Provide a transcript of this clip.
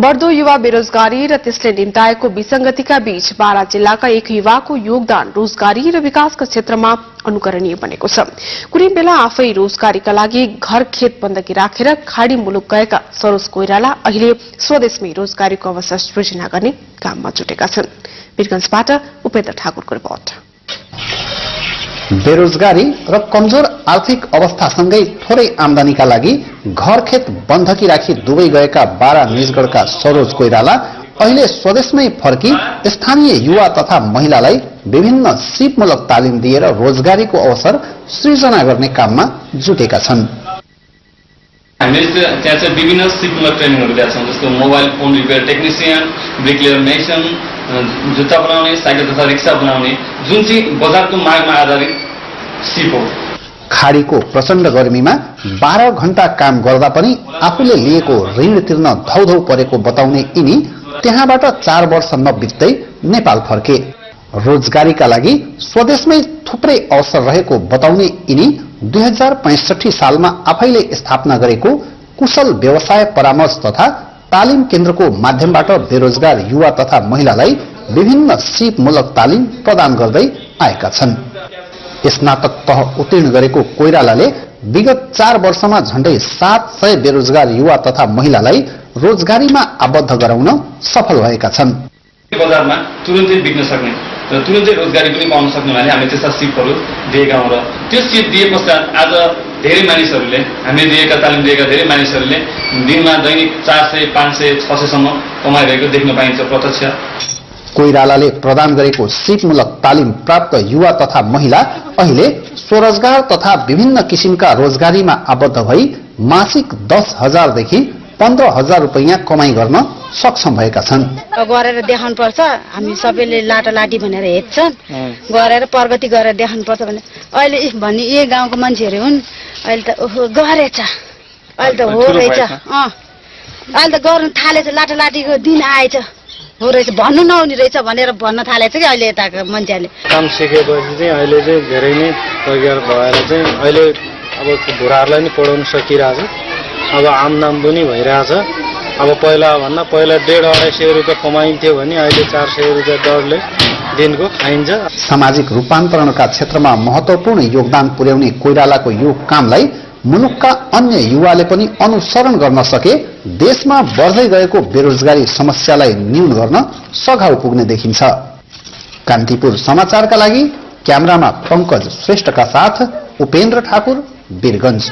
बढ्दो युवा बेरोजगारी र त्यसले निम्ताएको विसंगतिका बीच बारा जिल्लाका एक युवाको योगदान रोजगारी र विकासका क्षेत्रमा अनुकरणीय बनेको छ। कुनै बेला आफै रोजगारीका लागि घर खेत बन्दकी राखेर खाड़ी मुलुक गएका सरोज कोइराला अहिले स्वदेशमै रोजगारीको अवसर सृजना गर्ने काममा जुटेका छन्। वीरगंजबाट उपेन्द्र ठाकुरको रिपोर्ट। बेरोजगारी र कमजोर आर्थिक अवस्थासँगै थोरै आमदानीका लागि घर खेत बन्धकी राखी दुवै गएका बारा निजगढका सरोज कोइराला अहिले स्वदेशमै फर्की स्थानीय युवा तथा महिलालाई विभिन्न सिपमूलक तालिम दिएर रोजगारीको अवसर सृजना गर्ने काममा जुटेका छन्। हामीले त्यहाँ चाहिँ विभिन्न सिपमूलक ट्रेनिङहरू दिएको छौँ जस्तो mobile phone repair technician bricklayer mason जुत्ता बनाउने साइकल तथा रिक्सा बनाउने जुन चाहिँ बजारको मागमा आधारित सिप हो। खाडीको प्रचण्ड गर्मीमा बाह्र घण्टा काम गर्दा पनि आफूले लिएको ऋण तिर्न धौधौ परेको बताउने यिनी त्यहाँबाट चार वर्ष नबित्दै नेपाल फर्के। रोजगारीका लागि स्वदेशमै थुप्रै अवसर रहेको बताउने यिनी दुई सालमा आफैले स्थापना गरेको कुशल व्यवसाय परामर्श तथा तालिम केन्द्रको माध्यमबाट बेरोजगार युवा तथा महिलालाई विभिन्न सिपमूलक तालिम प्रदान गर्दै आएका छन्। स्नातक तह उत्तीर्ण गरेको कोइरालाले विगत चार वर्षमा झण्डै सात सय बेरोजगार युवा तथा महिलालाई रोजगारीमा आबद्ध गराउन सफल भएका छन्। बजारमा तुरन्तै बिक्न सक्ने र तुरन्तै रोजगारी पनि पाउन सक्ने भने हामीले त्यस्ता सिपहरू दिएका हौँ र त्यो सिप दिए पश्चात आज धेरै मानिसहरूले हामीले दिएका तालिम दिएका धेरै मानिसहरूले दिनमा दैनिक चार सय पाँच सय छ सयसम्म कमाइरहेको देख्न पाइन्छ प्रत्यक्ष। कोइरालाले प्रदान गरेको सिपमूलक तालिम प्राप्त युवा तथा महिला अहिले स्वरोजगार तथा विभिन्न किसिमका रोजगारीमा आबद्ध भई मासिक दस हजारदेखि पन्ध्र हजार रुपियाँ कमाई गर्न सक्षम भएका छन्। गरेर देखाउनु पर्छ हामी सबैले लाटा लाटी भनेर हेर्छन्। गरेर प्रगति गरेर देखाउनु पर्छ भने अहिले भन्ने यही गाउँको मान्छेहरू हुन् अहिले त ओहो गरेछ। अहिले त हो रहेछ। अँ। अहिले त गर्नु थालेछ लाटा लाटीको दिन आएछ। हो रहेछ। भन्नु नहुने रहेछ भनेर भन्न थालेछ कि अहिले यताको मान्छेहरूले। काम सिकेपछि चाहिँ अहिले चाहिँ धेरै नै रोजगार भएर चाहिँ अहिले अब बुढाहरूलाई नि पढाउन सकिरहेछ। अब आमदाम पनि भइरहेछ। अब पहिला भन्दा पहिला डेढ अढाई सय रुपियाँ कमाइन्थ्यो भने अहिले चार सय रुपियाँ दरले दिनको खाइन्छ। सामाजिक रूपान्तरणका क्षेत्रमा महत्वपूर्ण योगदान पुर्याउने कोइरालाको यो कामलाई मुलुकका अन्य युवाले पनि अनुसरण गर्न सके देशमा बढ्दै गएको बेरोजगारी समस्यालाई न्यून गर्न सघाउ पुग्ने देखिन्छ। कान्तिपुर समाचारका लागि क्यामेरामा पङ्कज श्रेष्ठका साथ उपेन्द्र ठाकुर वीरगंज